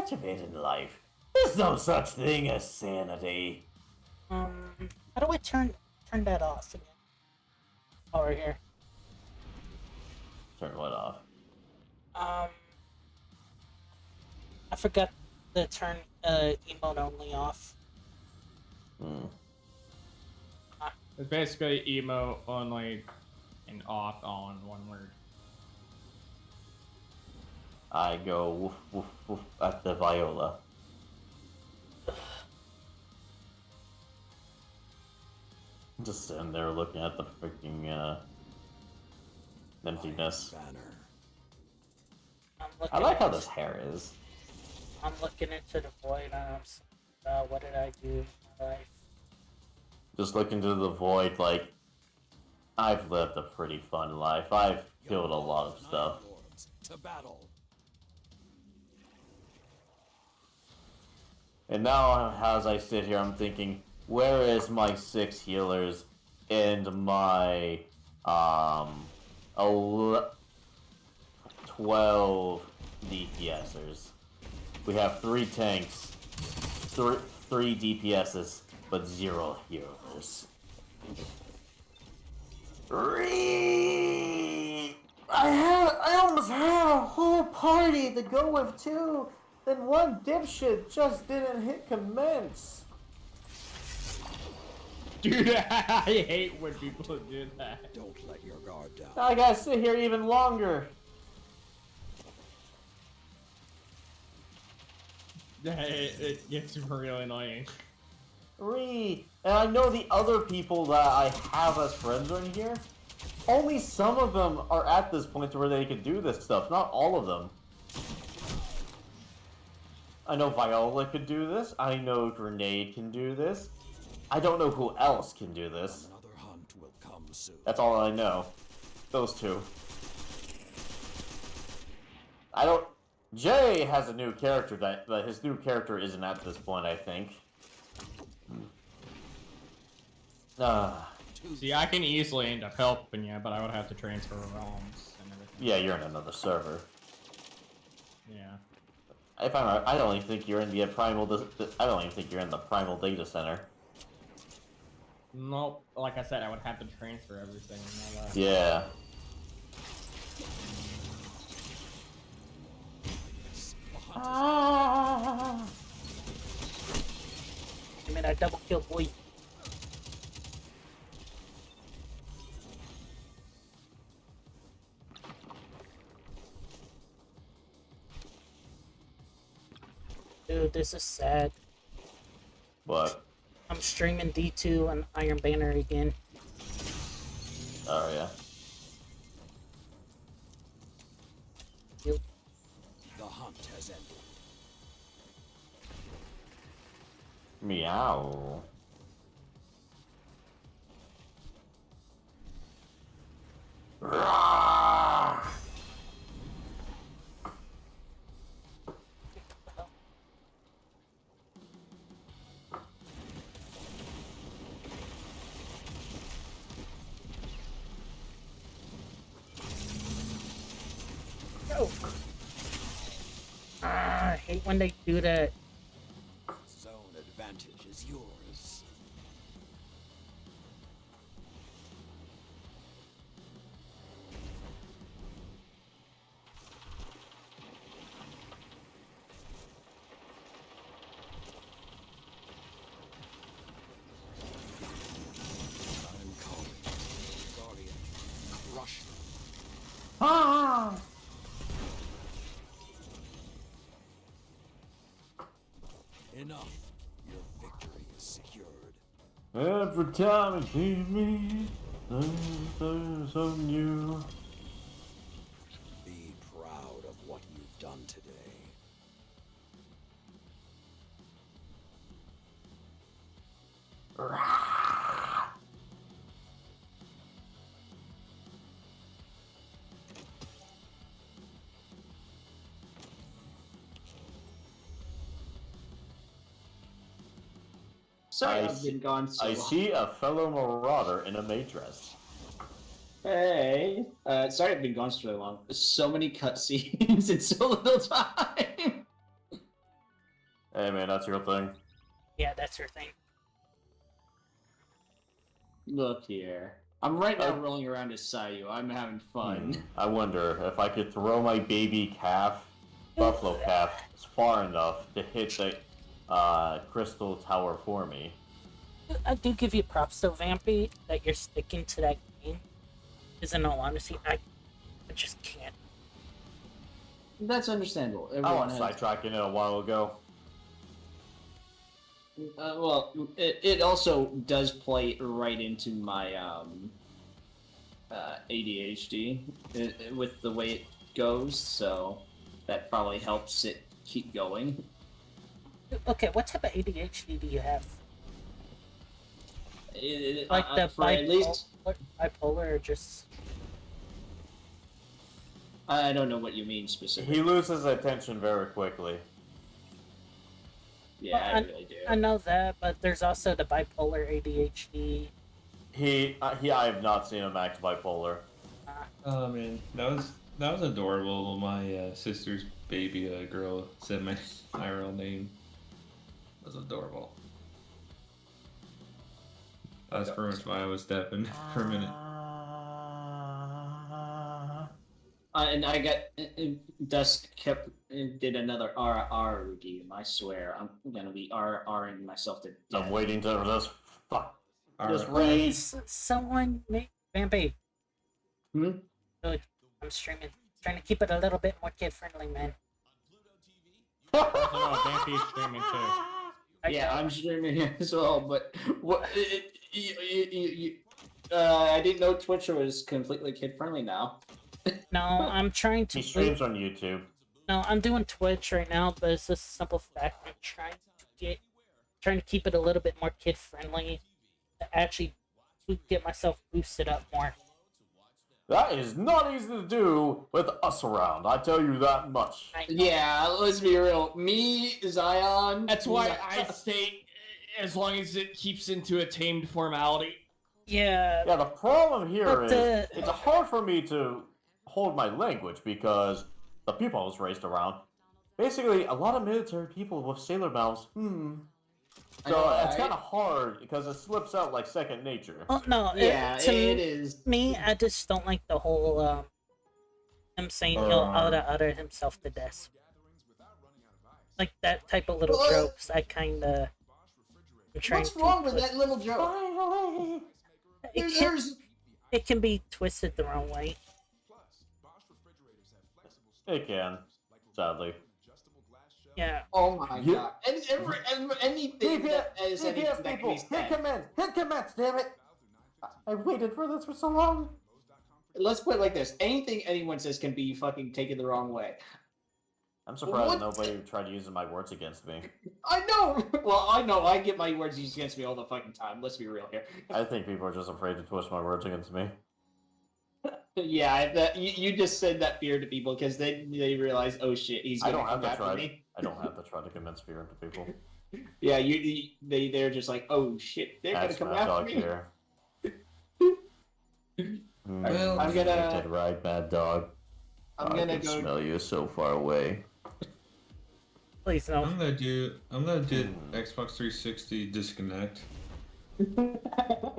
much of it in life. There's no such thing as sanity. Um, how do I turn turn that off again? Oh, right here. Turn what off? Um, I forgot to turn uh, emote only off. Hmm. It's basically emo only and off on one word. I go woof woof woof at the viola. Just sitting there looking at the freaking uh, emptiness. I'm I like how this hair is. I'm looking into the void. and I'm uh, what did I do in my life? Just look into the void like I've lived a pretty fun life. I've killed a lot of stuff. To battle. And now, as I sit here, I'm thinking, where is my six healers and my um, twelve DPSers? We have three tanks, three three DPSs, but zero healers. I have, I almost had a whole party to go with too. Then one dipshit just didn't hit commence. Dude, I hate when people do that. Don't let your guard down. I gotta sit here even longer. It, it gets really annoying. Re, and I know the other people that I have as friends are in here. Only some of them are at this point to where they can do this stuff. Not all of them. I know Viola could do this. I know Grenade can do this. I don't know who else can do this. Another hunt will come soon. That's all I know. Those two. I don't. Jay has a new character that, but his new character isn't at this point. I think. Ah, See, I can easily end up helping you, but I would have to transfer realms and everything. yeah, you're in another server. Yeah. If I'm, right, I don't even think you're in the primal. I don't even think you're in the primal data center. Nope. Like I said, I would have to transfer everything. and all that. Yeah. Ah. I mean, I double kill boy. Dude, this is sad. What? I'm streaming D2 and Iron Banner again. Oh yeah. Yep. The hunt has ended. Meow. Rah! When they do that. Every time you leave me, there's so new. Sorry, I I've s- been gone so I long. see a fellow marauder in a maid dress. Hey, uh, sorry I've been gone so long. So many cutscenes in so little time. Hey man, that's your thing. Yeah, that's your thing. Look here. I'm right now Uh, rolling around as Sayu. I'm having fun. Hmm. I wonder if I could throw my baby calf, buffalo calf, far enough to hit the uh, crystal tower for me. I do give you props though, Vampy, that you're sticking to that game. Because in all honesty, I, I just can't. That's understandable. I Everyone was has- sidetracking it a while ago. Uh, well, it, it also does play right into my um, uh, ADHD uh, with the way it goes, so that probably helps it keep going. Okay, what type of ADHD do you have? It- Like uh, the for at least bipolar, bipolar or just. I don't know what you mean specifically. He loses attention very quickly. yeah, Well, I, I- really do. I know that, but there's also the bipolar ADHD. He, uh, he, I have not seen him act bipolar. Oh man, that was that was adorable. My uh, sister's baby uh, girl said my my real name. It was adorable. That's pretty much why I was deafened for a minute. Uh, and I got uh, uh, Dusk kept uh, did another RR review. I swear, I'm gonna be RRing myself to death. I'm waiting to this. Fuck. Just raise. Please, someone make Vampy. Hmm? Good. I'm streaming. Trying to keep it a little bit more kid friendly, man. Also, no, Vampy's streaming too. I Yeah, I'm streaming as well, but what? It, you, you, you, uh, I didn't know Twitch was completely kid friendly now. No, I'm trying to. He streams on YouTube. No, I'm doing Twitch right now, but it's just a simple fact. I'm trying to get, trying to keep it a little bit more kid friendly, to actually to get myself boosted up more. That is not easy to do with us around. I tell you that much. Yeah, let's be real. Me, Zion. That's why I stay as long as it keeps into a tamed formality. Yeah. Yeah, the problem here But, is uh, it's hard for me to hold my language because the people I was raised around, basically, a lot of military people with sailor mouths. Hmm. I So know, it's right? kind of hard because it slips out like second nature. Oh no. it- Yeah, to it is. me, I just don't like the whole um, him saying he'll Uh. utter utter himself to death. Like that type of little What? jokes. I kind of. What's wrong with that little joke? It can, it can be twisted the wrong way. It can, sadly. Yeah. oh my You- god, and every, every anything that is anything that can be commands! Hit commence, damn it! I, have waited for this for so long. Let's put it like this: anything anyone says can be fucking taken the wrong way. I'm surprised What? nobody tried using my words against me. I know. Well, I know. I get my words used against me all the fucking time. Let's be real here. I think people are just afraid to twist my words against me. Yeah, that, you, you just said that fear to people because they they realize, oh shit, he's gonna don't have come to after me. I don't have to try to convince fear into people. Yeah, you, you they they're just like, oh shit, they're Ask gonna Mad come Dog after me. here. Hmm, Well, I'm gonna- Dead right, Mad Dog. I'm I gonna can go. smell you so far away. Please no. I'm gonna do I'm gonna do Xbox 360 disconnect.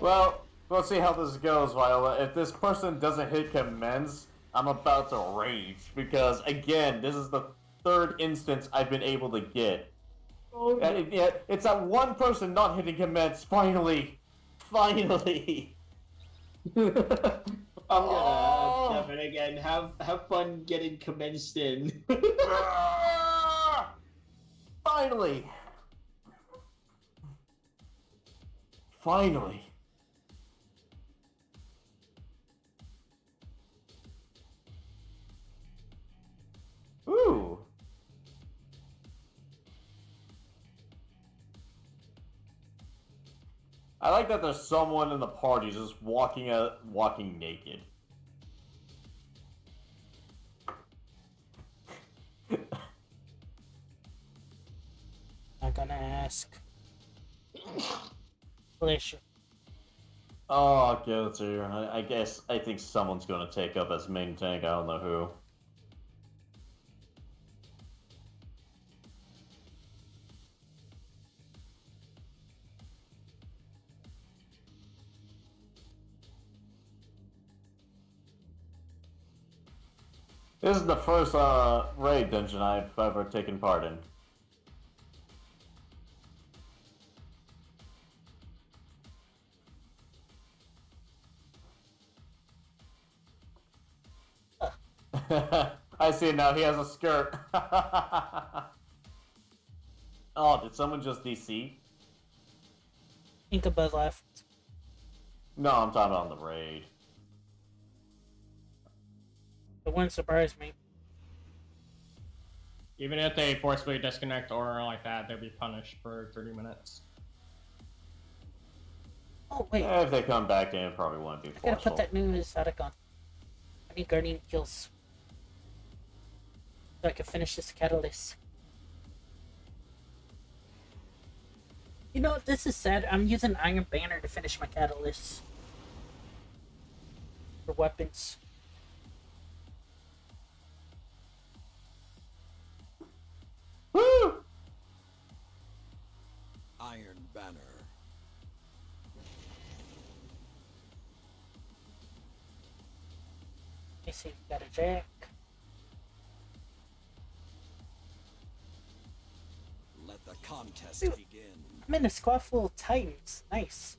Well, we'll see how this goes, Viola. If this person doesn't hit commence, I'm about to rage because again, this is the third instance I've been able to get. Oh. And it- yeah, it's that one person not hitting commence. Finally, finally. I'm gonna Oh. Kevin again. Have have fun getting commenced in. Finally, finally. Ooh. I like that there's someone in the party just walking out, walking naked. I'm gonna ask. Please. Oh, guilty. I, I guess I think someone's gonna take up as main tank. I don't know who. This is the first uh, raid dungeon I've ever taken part in. I see now. He has a skirt. oh, did someone just DC? Inkabud left. No, I'm talking about on the raid. It wouldn't surprise me. Even if they forcefully disconnect or like that, they'll be punished for 30 minutes. Oh wait, Eh, if they come back in, it probably won't be I gotta put that new exotic on. I need guardian kills. So I can finish this catalyst. You know, this is sad. I'm using Iron Banner to finish my catalyst. For weapons. Me see, got a jack. Let the contest Dude. begin. I'm in a squad full of titans. Nice.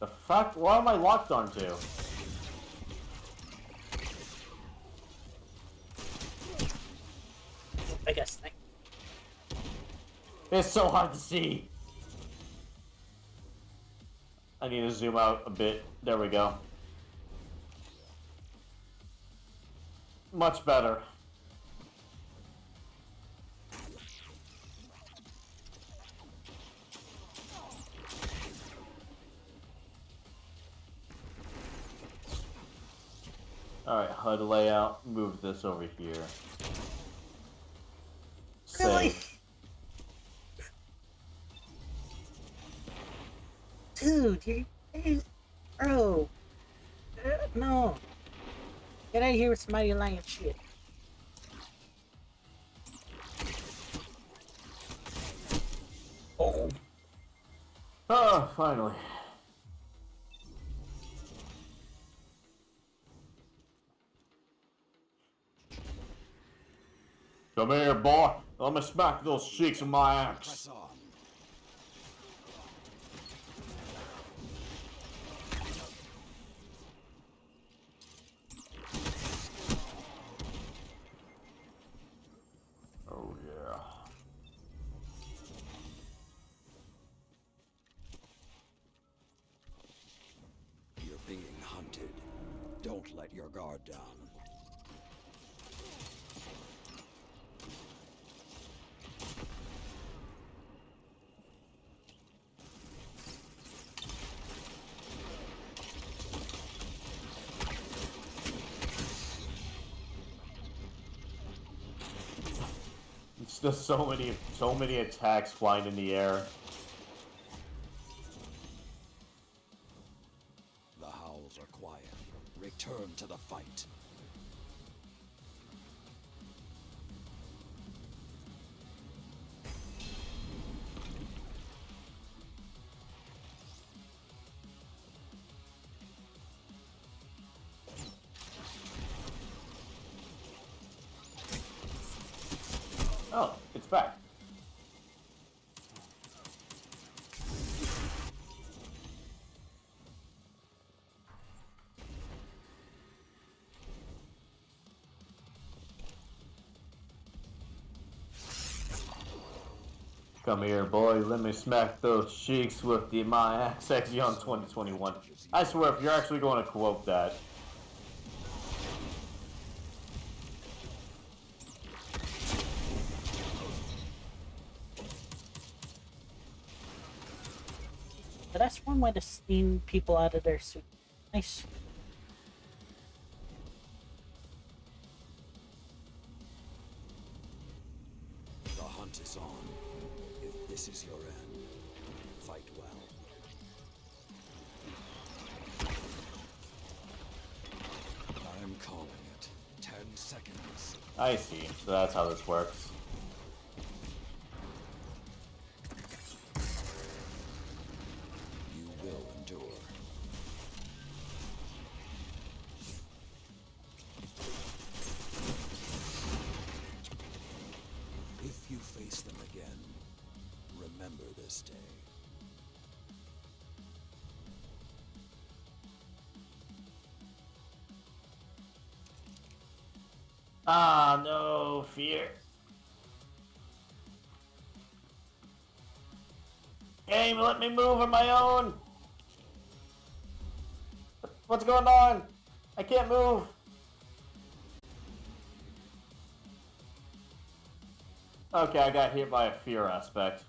The fuck? What am I locked onto? I guess thing. It's so hard to see. I need to zoom out a bit. There we go. Much better. Alright, HUD layout. Move this over here. Really? Save. Dude, you, you bro. Uh, no. Get out of here with some mighty lion shit. Oh. Oh, finally. Come here, boy. Let me smack those cheeks with my axe. Just so many, so many attacks flying in the air. Come here, boy. Let me smack those cheeks with the my axe Exion 2021. I swear, if you're actually going to quote that, that's one way to steam people out of their suit. Nice. I see. So that's how this works. You will endure. If you face them again, remember this day. Ah, no fear. Game, let me move on my own. What's going on? I can't move. Okay, I got hit by a fear aspect.